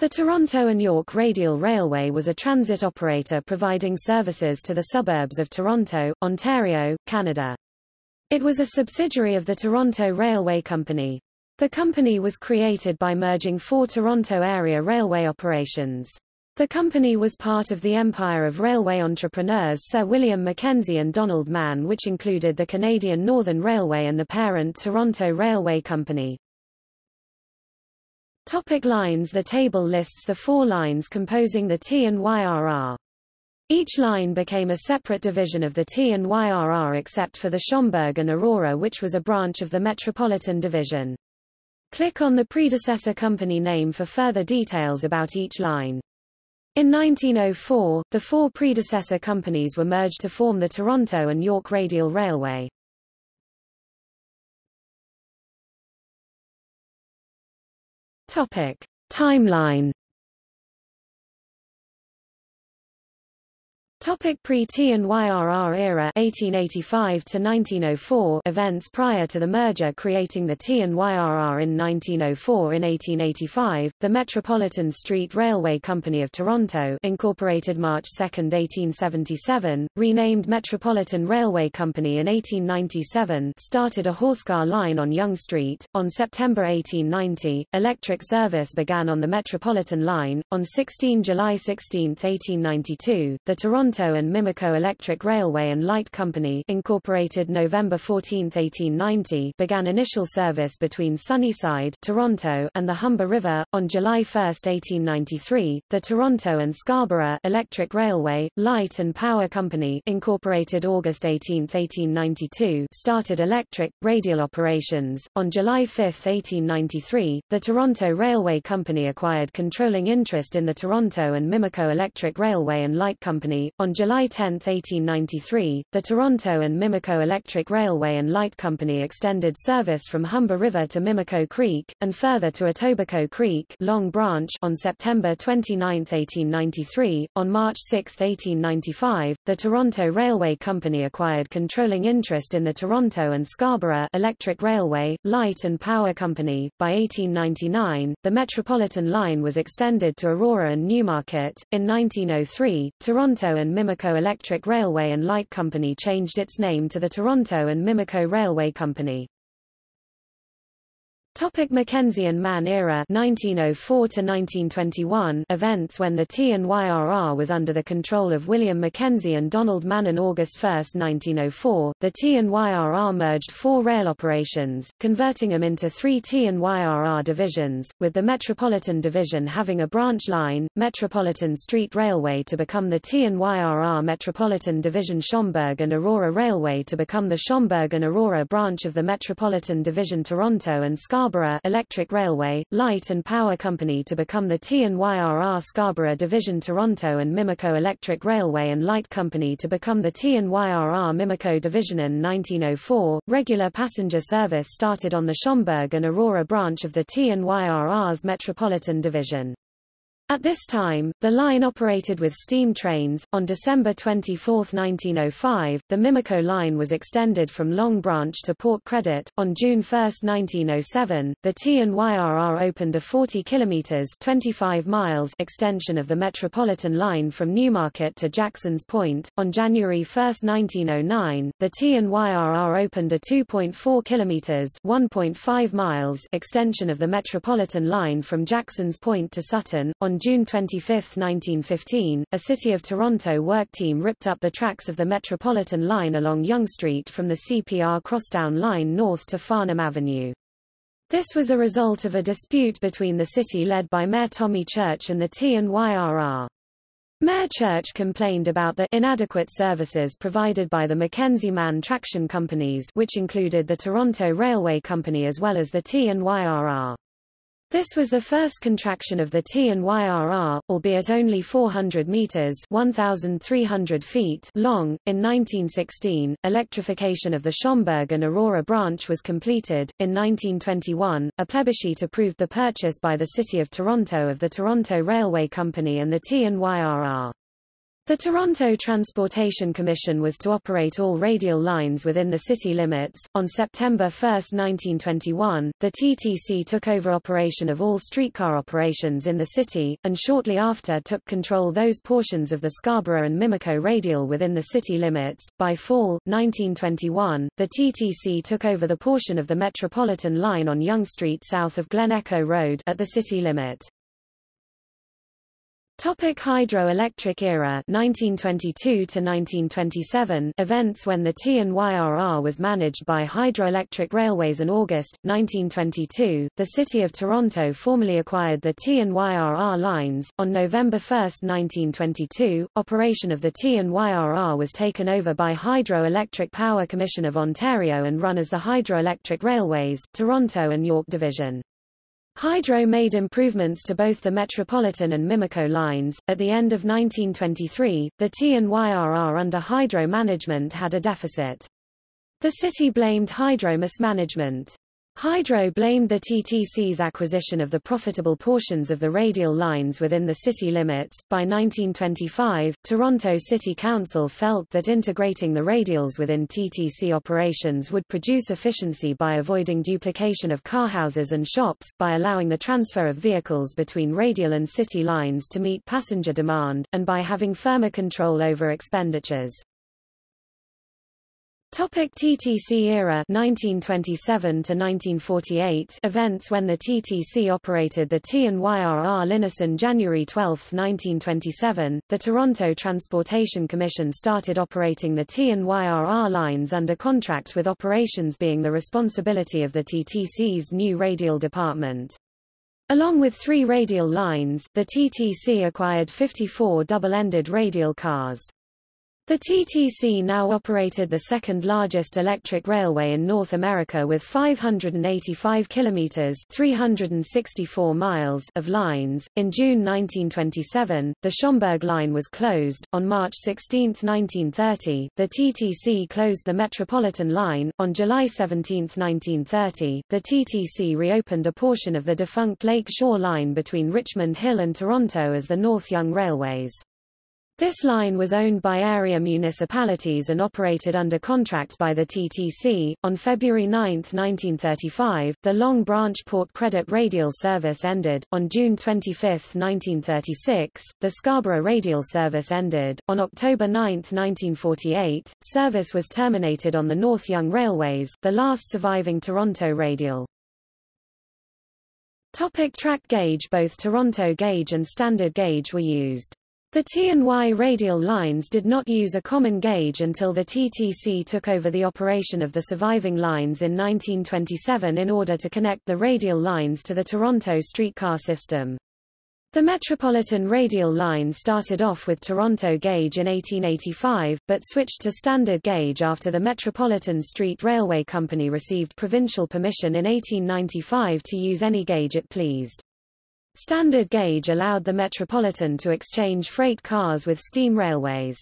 The Toronto and York Radial Railway was a transit operator providing services to the suburbs of Toronto, Ontario, Canada. It was a subsidiary of the Toronto Railway Company. The company was created by merging four Toronto area railway operations. The company was part of the empire of railway entrepreneurs Sir William Mackenzie and Donald Mann which included the Canadian Northern Railway and the parent Toronto Railway Company. Topic lines The table lists the four lines composing the T and YRR. Each line became a separate division of the T and YRR except for the Schomberg and Aurora which was a branch of the Metropolitan Division. Click on the predecessor company name for further details about each line. In 1904, the four predecessor companies were merged to form the Toronto and York Radial Railway. Topic. Timeline Topic Pre-T and YRR era 1885 to 1904 events prior to the merger creating the T and YRR in 1904 in 1885 the Metropolitan Street Railway Company of Toronto incorporated March 2, 1877 renamed Metropolitan Railway Company in 1897 started a horsecar line on Yonge Street. On September 1890 electric service began on the Metropolitan line. On 16 July 16, 1892 the Toronto Toronto and Mimico Electric Railway and Light Company incorporated November 14, 1890 began initial service between Sunnyside Toronto and the Humber River. On July 1, 1893, the Toronto and Scarborough Electric Railway, Light and Power Company incorporated August 18, 1892 started electric, radial operations. On July 5, 1893, the Toronto Railway Company acquired controlling interest in the Toronto and Mimico Electric Railway and Light Company, on July 10, 1893, the Toronto and Mimico Electric Railway and Light Company extended service from Humber River to Mimico Creek, and further to Etobicoke Creek Long Branch on September 29, 1893. On March 6, 1895, the Toronto Railway Company acquired controlling interest in the Toronto and Scarborough Electric Railway, Light and Power Company. By 1899, the Metropolitan Line was extended to Aurora and Newmarket. In 1903, Toronto and Mimico Electric Railway and Light Company changed its name to the Toronto and Mimico Railway Company. Topic Mackenzie and Mann era 1904 to 1921 events when the T and YRR was under the control of William Mackenzie and Donald Mann on August 1, 1904, the T and YRR merged four rail operations, converting them into three T and YRR divisions, with the Metropolitan Division having a branch line, Metropolitan Street Railway to become the T and YRR Metropolitan Division Schomberg and Aurora Railway to become the Schomberg and Aurora branch of the Metropolitan Division Toronto and Scarborough Scarborough Electric Railway, Light and Power Company to become the T&YRR Scarborough Division Toronto and Mimico Electric Railway and Light Company to become the T&YRR Mimico Division in 1904. Regular passenger service started on the Schomberg and Aurora branch of the T&YRR's Metropolitan Division. At this time, the line operated with steam trains. On December 24, 1905, the Mimico line was extended from Long Branch to Port Credit. On June 1, 1907, the T&YRR opened a 40 kilometers (25 miles) extension of the Metropolitan line from Newmarket to Jackson's Point. On January 1, 1909, the T&YRR opened a 2.4 kilometers (1.5 miles) extension of the Metropolitan line from Jackson's Point to Sutton. On June 25, 1915, a City of Toronto work team ripped up the tracks of the Metropolitan line along Yonge Street from the CPR Crosstown line north to Farnham Avenue. This was a result of a dispute between the city led by Mayor Tommy Church and the T&YRR. Mayor Church complained about the inadequate services provided by the Mackenzie Mann traction companies which included the Toronto Railway Company as well as the T&YRR. This was the first contraction of the T and YRR, albeit only 400 meters (1,300 feet) long. In 1916, electrification of the Schomberg and Aurora branch was completed. In 1921, a plebiscite approved the purchase by the City of Toronto of the Toronto Railway Company and the T and YRR. The Toronto Transportation Commission was to operate all radial lines within the city limits. On September 1, 1921, the TTC took over operation of all streetcar operations in the city, and shortly after took control those portions of the Scarborough and Mimico radial within the city limits. By fall 1921, the TTC took over the portion of the Metropolitan line on Yonge Street south of Glen Echo Road at the city limit. Topic hydroelectric era 1922 to 1927 events when the T&YRR was managed by Hydroelectric Railways in August 1922 the city of Toronto formally acquired the T&YRR lines. On November 1 1922 operation of the T&YRR was taken over by Hydroelectric Power Commission of Ontario and run as the Hydroelectric Railways Toronto and York division Hydro made improvements to both the Metropolitan and Mimico lines. At the end of 1923, the T&YRR under Hydro management had a deficit. The city blamed Hydro mismanagement. Hydro blamed the TTC's acquisition of the profitable portions of the radial lines within the city limits. By 1925, Toronto City Council felt that integrating the radials within TTC operations would produce efficiency by avoiding duplication of carhouses and shops, by allowing the transfer of vehicles between radial and city lines to meet passenger demand, and by having firmer control over expenditures. Topic TTC era 1927 to 1948 events when the TTC operated the T&YRR Linison January 12, 1927 the Toronto Transportation Commission started operating the T&YRR lines under contract with operations being the responsibility of the TTC's new radial department Along with three radial lines, the TTC acquired 54 double-ended radial cars. The TTC now operated the second largest electric railway in North America with 585 kilometers (364 miles) of lines. In June 1927, the Schomberg line was closed. On March 16, 1930, the TTC closed the Metropolitan line. On July 17, 1930, the TTC reopened a portion of the defunct Lake Shore line between Richmond Hill and Toronto as the North Yonge Railways. This line was owned by area municipalities and operated under contract by the TTC. On February 9, 1935, the Long Branch Port Credit radial service ended. On June 25, 1936, the Scarborough radial service ended. On October 9, 1948, service was terminated on the North Yonge Railways, the last surviving Toronto radial. Topic track gauge Both Toronto gauge and standard gauge were used. The T&Y radial lines did not use a common gauge until the TTC took over the operation of the surviving lines in 1927 in order to connect the radial lines to the Toronto streetcar system. The Metropolitan radial line started off with Toronto gauge in 1885, but switched to standard gauge after the Metropolitan Street Railway Company received provincial permission in 1895 to use any gauge it pleased. Standard gauge allowed the Metropolitan to exchange freight cars with steam railways.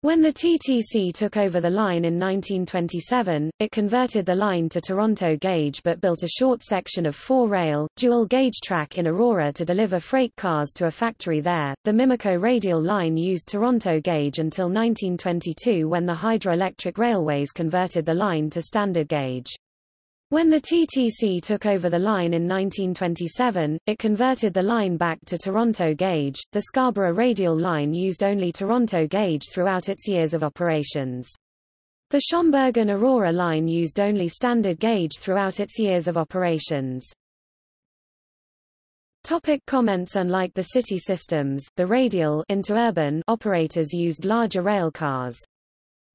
When the TTC took over the line in 1927, it converted the line to Toronto gauge but built a short section of four-rail, dual-gauge track in Aurora to deliver freight cars to a factory there. The Mimico radial line used Toronto gauge until 1922 when the hydroelectric railways converted the line to standard gauge. When the TTC took over the line in 1927, it converted the line back to Toronto gauge. The Scarborough radial line used only Toronto gauge throughout its years of operations. The Schomberg and Aurora line used only standard gauge throughout its years of operations. Topic comments Unlike the city systems, the radial interurban operators used larger rail cars.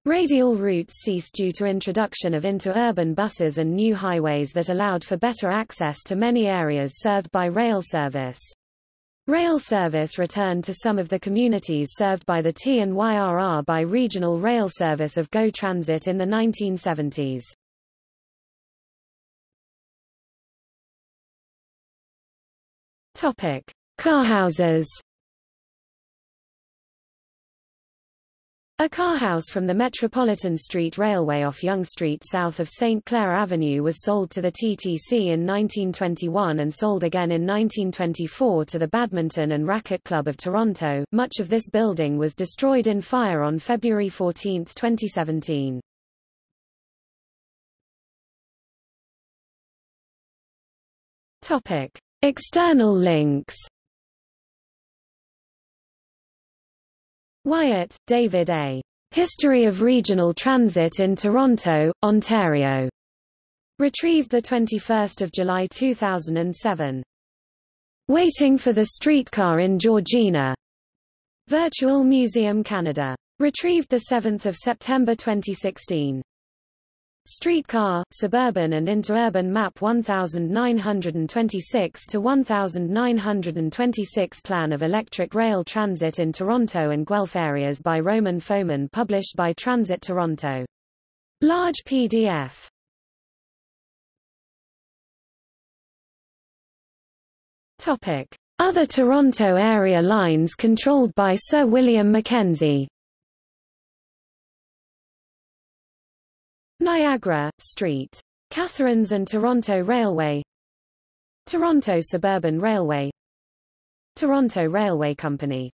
Radial routes ceased due to introduction of interurban buses and new highways that allowed for better access to many areas served by rail service. Rail service returned to some of the communities served by the T&YRR by regional rail service of GO Transit in the 1970s. Topic: Carhouses A car house from the Metropolitan Street Railway off Yonge Street south of St. Clair Avenue was sold to the TTC in 1921 and sold again in 1924 to the Badminton and Racquet Club of Toronto. Much of this building was destroyed in fire on February 14, 2017. Topic: External links Wyatt, David A. History of Regional Transit in Toronto, Ontario. Retrieved 21 July 2007. Waiting for the Streetcar in Georgina. Virtual Museum Canada. Retrieved 7 September 2016. Streetcar, Suburban and Interurban Map 1926 to 1926 Plan of Electric Rail Transit in Toronto and Guelph Areas by Roman Foman published by Transit Toronto. Large PDF. Topic: Other Toronto area lines controlled by Sir William Mackenzie. Niagara, Street. Catharines and Toronto Railway Toronto Suburban Railway Toronto Railway Company